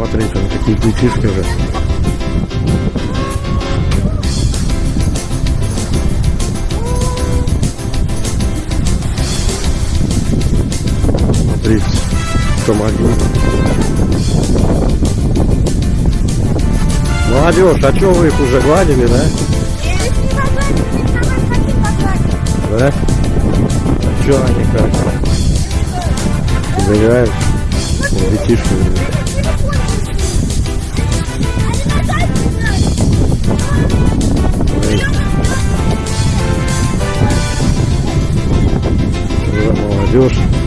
Смотри, там такие детишки же. Смотрите, помоги. Молодежь, а что вы их уже гладили, да? Да? А что они как? Загорают? Детишки. молодежь.